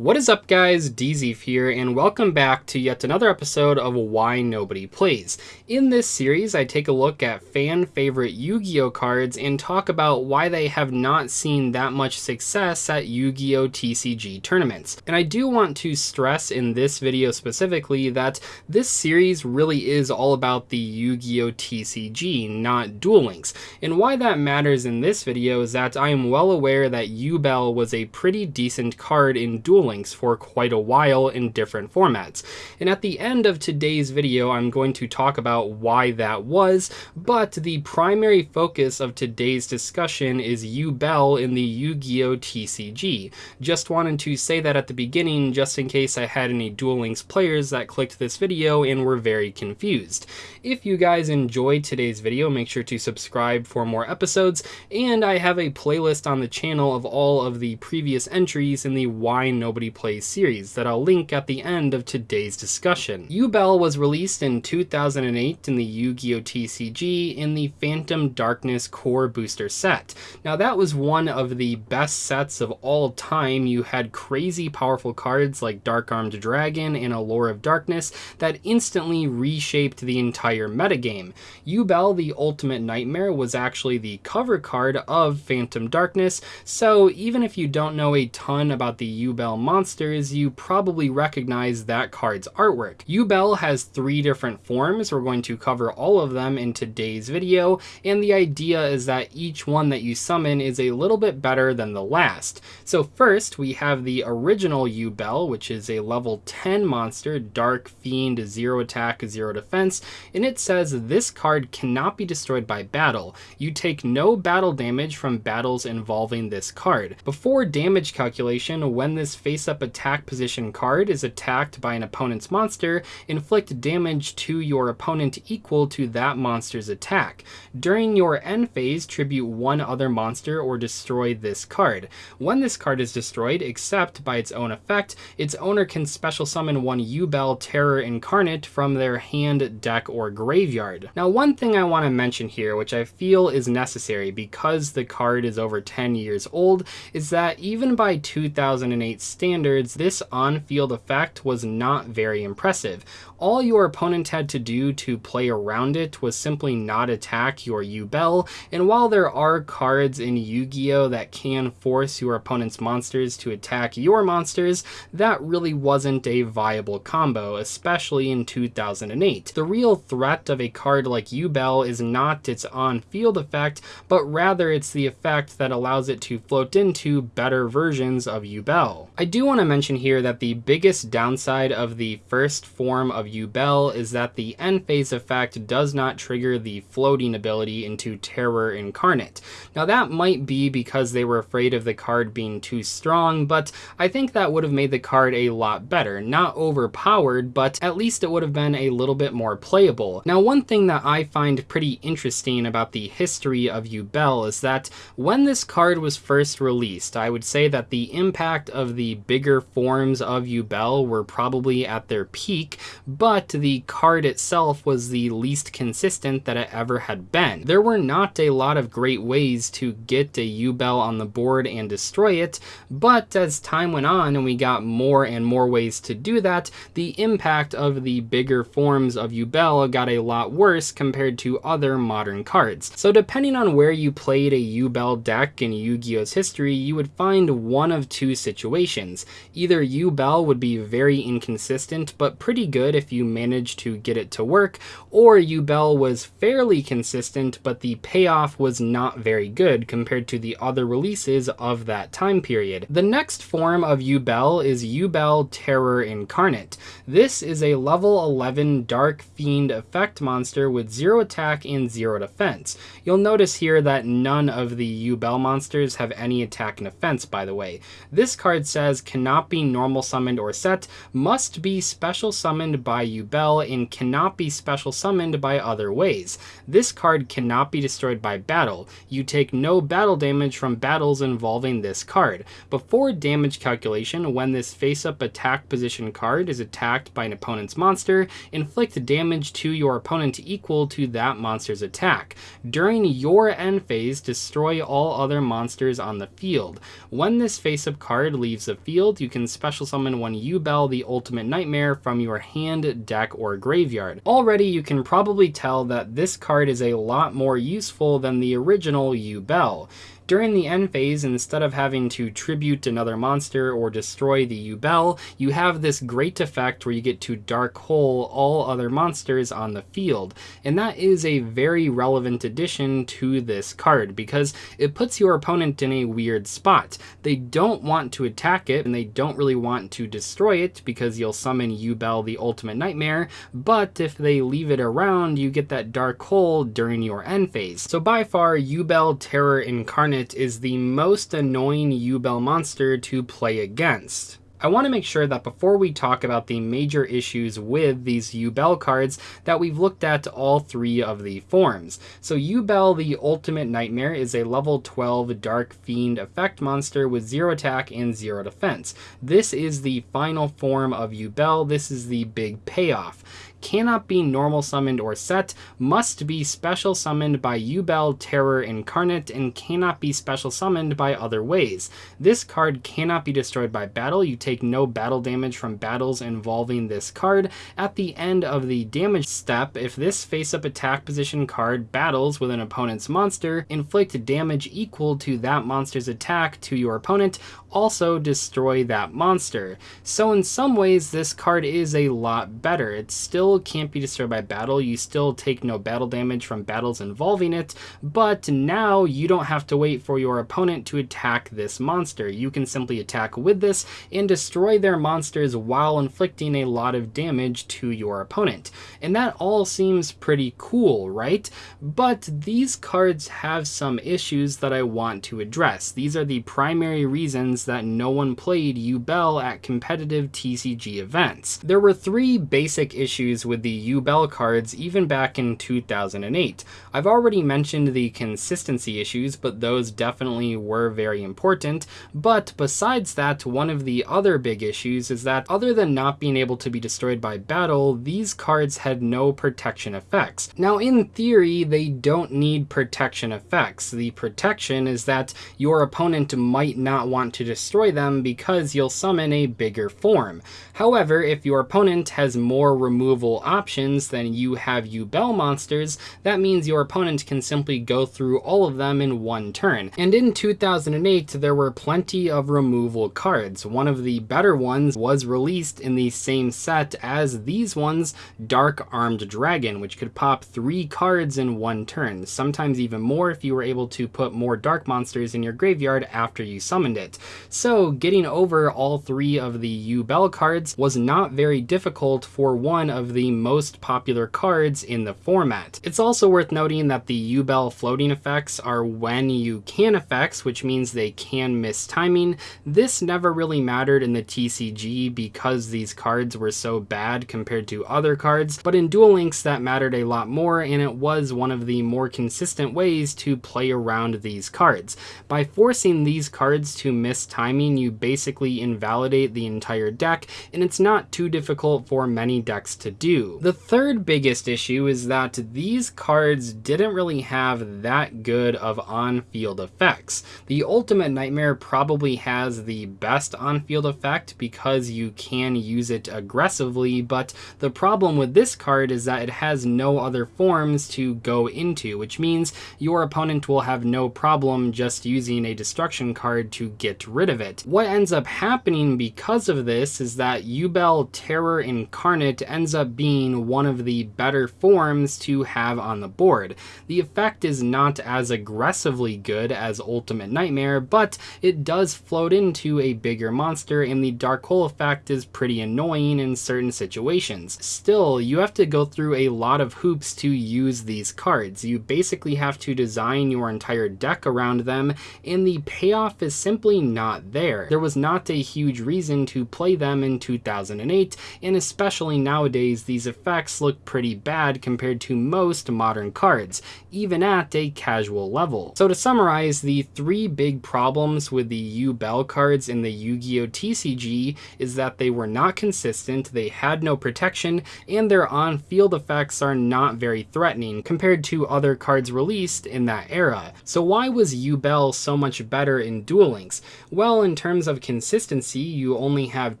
What is up guys, DZeef here, and welcome back to yet another episode of Why Nobody Plays. In this series, I take a look at fan favorite Yu-Gi-Oh cards and talk about why they have not seen that much success at Yu-Gi-Oh TCG tournaments. And I do want to stress in this video specifically that this series really is all about the Yu-Gi-Oh TCG, not Duel Links. And why that matters in this video is that I am well aware that Yubel was a pretty decent card in Duel links for quite a while in different formats. And at the end of today's video, I'm going to talk about why that was, but the primary focus of today's discussion is Yubel in the Yu-Gi-Oh! TCG. Just wanted to say that at the beginning, just in case I had any Duel Links players that clicked this video and were very confused. If you guys enjoyed today's video, make sure to subscribe for more episodes, and I have a playlist on the channel of all of the previous entries in the Why Nobody Nobody Plays series that I'll link at the end of today's discussion. Yubel was released in 2008 in the Yu-Gi-Oh! TCG in the Phantom Darkness Core Booster set. Now that was one of the best sets of all time. You had crazy powerful cards like Dark Armed Dragon and Allure of Darkness that instantly reshaped the entire metagame. Yubel, the Ultimate Nightmare, was actually the cover card of Phantom Darkness, so even if you don't know a ton about the Yubel monsters, you probably recognize that card's artwork. Yubel has three different forms. We're going to cover all of them in today's video, and the idea is that each one that you summon is a little bit better than the last. So first, we have the original Yubel, which is a level 10 monster, Dark Fiend, 0 attack, 0 defense, and it says this card cannot be destroyed by battle. You take no battle damage from battles involving this card. Before damage calculation, when this face-up attack position card is attacked by an opponent's monster, inflict damage to your opponent equal to that monster's attack. During your end phase, tribute one other monster or destroy this card. When this card is destroyed, except by its own effect, its owner can special summon one Yubel Terror Incarnate from their hand, deck, or graveyard. Now one thing I want to mention here, which I feel is necessary because the card is over 10 years old, is that even by 2008 standards, this on-field effect was not very impressive. All your opponent had to do to play around it was simply not attack your Yubel, and while there are cards in Yu-Gi-Oh! that can force your opponent's monsters to attack your monsters, that really wasn't a viable combo, especially in 2008. The real threat of a card like Yubel is not its on-field effect, but rather it's the effect that allows it to float into better versions of Yubel. I do want to mention here that the biggest downside of the first form of Yubel is that the end phase effect does not trigger the floating ability into Terror Incarnate. Now that might be because they were afraid of the card being too strong, but I think that would have made the card a lot better. Not overpowered, but at least it would have been a little bit more playable. Now one thing that I find pretty interesting about the history of Yubel is that when this card was first released, I would say that the impact of the bigger forms of Yubel were probably at their peak, but the card itself was the least consistent that it ever had been. There were not a lot of great ways to get a Yubel on the board and destroy it, but as time went on and we got more and more ways to do that, the impact of the bigger forms of Yubel got a lot worse compared to other modern cards. So depending on where you played a Yubel deck in Yu-Gi-Oh's history, you would find one of two situations. Either Yubel would be very inconsistent, but pretty good if you managed to get it to work, or Yubel was fairly consistent, but the payoff was not very good compared to the other releases of that time period. The next form of Yubel is Yubel Terror Incarnate. This is a level 11 Dark Fiend effect monster with 0 attack and 0 defense. You'll notice here that none of the Yubel monsters have any attack and defense, by the way. This card says cannot be normal summoned or set, must be special summoned by Yubel, and cannot be special summoned by other ways. This card cannot be destroyed by battle. You take no battle damage from battles involving this card. Before damage calculation, when this face-up attack position card is attacked by an opponent's monster, inflict damage to your opponent equal to that monster's attack. During your end phase, destroy all other monsters on the field. When this face-up card leaves the field, you can special summon one Yubel, the Ultimate Nightmare, from your hand, deck, or graveyard. Already, you can probably tell that this card is a lot more useful than the original Yubel. During the end phase, instead of having to tribute another monster or destroy the Yubel, you have this great effect where you get to Dark Hole all other monsters on the field. And that is a very relevant addition to this card because it puts your opponent in a weird spot. They don't want to attack it and they don't really want to destroy it because you'll summon Yubel the Ultimate Nightmare, but if they leave it around, you get that Dark Hole during your end phase. So by far, Yubel Terror Incarnate is the most annoying Yubel monster to play against. I want to make sure that before we talk about the major issues with these Yubel cards that we've looked at all three of the forms. So Yubel the Ultimate Nightmare is a level 12 Dark Fiend effect monster with 0 attack and 0 defense. This is the final form of Yubel. This is the big payoff cannot be normal summoned or set, must be special summoned by Yubel Terror Incarnate, and cannot be special summoned by other ways. This card cannot be destroyed by battle. You take no battle damage from battles involving this card. At the end of the damage step, if this face-up attack position card battles with an opponent's monster, inflict damage equal to that monster's attack to your opponent, also destroy that monster. So in some ways, this card is a lot better. It's still can't be destroyed by battle. You still take no battle damage from battles involving it, but now you don't have to wait for your opponent to attack this monster. You can simply attack with this and destroy their monsters while inflicting a lot of damage to your opponent. And that all seems pretty cool, right? But these cards have some issues that I want to address. These are the primary reasons that no one played Yubel at competitive TCG events. There were three basic issues with the Yubel cards even back in 2008. I've already mentioned the consistency issues, but those definitely were very important. But besides that, one of the other big issues is that other than not being able to be destroyed by battle, these cards had no protection effects. Now in theory, they don't need protection effects. The protection is that your opponent might not want to destroy them because you'll summon a bigger form. However, if your opponent has more removal options than you have Yubel monsters, that means your opponent can simply go through all of them in one turn. And in 2008, there were plenty of removal cards. One of the better ones was released in the same set as these ones, Dark Armed Dragon, which could pop three cards in one turn, sometimes even more if you were able to put more dark monsters in your graveyard after you summoned it. So getting over all three of the Yubel cards was not very difficult for one of the most popular cards in the format. It's also worth noting that the Yubel floating effects are when you can effects, which means they can miss timing. This never really mattered in the TCG because these cards were so bad compared to other cards, but in Duel Links that mattered a lot more and it was one of the more consistent ways to play around these cards. By forcing these cards to miss timing, you basically invalidate the entire deck, and it's not too difficult for many decks to do. The third biggest issue is that these cards didn't really have that good of on-field effects. The Ultimate Nightmare probably has the best on-field effect because you can use it aggressively, but the problem with this card is that it has no other forms to go into, which means your opponent will have no problem just using a destruction card to get rid of it. What ends up happening because of this is that Yubel Terror Incarnate ends up being one of the better forms to have on the board. The effect is not as aggressively good as Ultimate Nightmare, but it does float into a bigger monster and the Dark Hole effect is pretty annoying in certain situations. Still, you have to go through a lot of hoops to use these cards. You basically have to design your entire deck around them and the payoff is simply not there there. Was not a huge reason to play them in 2008, and especially nowadays is these effects look pretty bad compared to most modern cards, even at a casual level. So to summarize, the three big problems with the Yubel cards in the Yu-Gi-Oh! TCG is that they were not consistent, they had no protection, and their on-field effects are not very threatening compared to other cards released in that era. So why was Yubel so much better in Duel Links? Well, in terms of consistency, you only have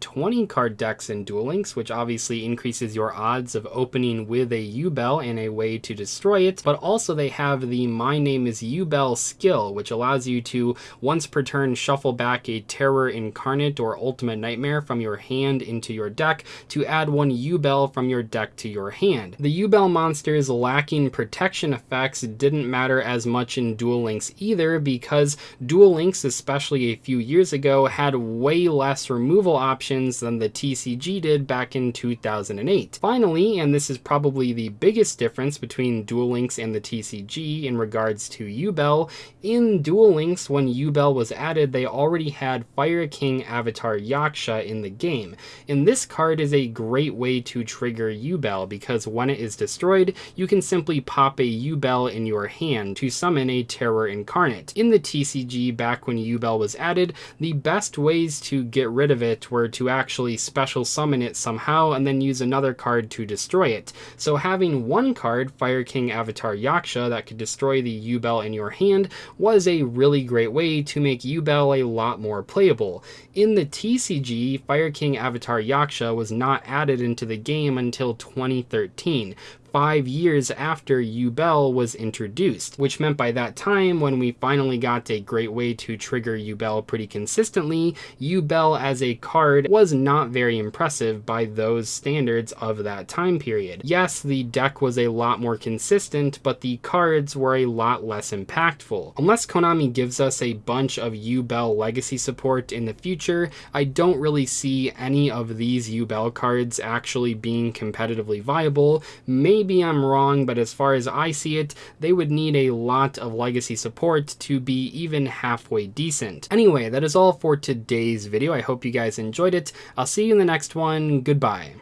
20 card decks in Duel Links, which obviously increases your odds of opening with a Yubel and a way to destroy it, but also they have the My Name is Yubel skill, which allows you to once per turn shuffle back a Terror Incarnate or Ultimate Nightmare from your hand into your deck to add one Yubel from your deck to your hand. The Yubel monsters lacking protection effects didn't matter as much in Duel Links either because Duel Links, especially a few years ago, had way less removal options than the TCG did back in 2008. Finally, and this is probably the biggest difference between Duel Links and the TCG in regards to Yubel, in Duel Links when Yubel was added they already had Fire King Avatar Yaksha in the game, and this card is a great way to trigger Yubel because when it is destroyed, you can simply pop a Yubel in your hand to summon a Terror Incarnate. In the TCG back when Yubel was added, the best ways to get rid of it were to actually special summon it somehow and then use another card to destroy it. So having one card, Fire King Avatar Yaksha, that could destroy the Yubel in your hand was a really great way to make Yubel a lot more playable. In the TCG, Fire King Avatar Yaksha was not added into the game until 2013, five years after Yubel was introduced, which meant by that time, when we finally got a great way to trigger Yubel pretty consistently, Yubel as a card was not very impressive by those standards of that time period. Yes, the deck was a lot more consistent, but the cards were a lot less impactful. Unless Konami gives us a bunch of Yubel legacy support in the future, I don't really see any of these Yubel cards actually being competitively viable. Maybe Maybe I'm wrong, but as far as I see it, they would need a lot of legacy support to be even halfway decent. Anyway, that is all for today's video. I hope you guys enjoyed it. I'll see you in the next one. Goodbye.